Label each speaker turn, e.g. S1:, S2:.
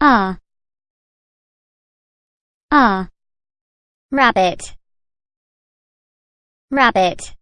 S1: ah ah rabbit. Rabbit.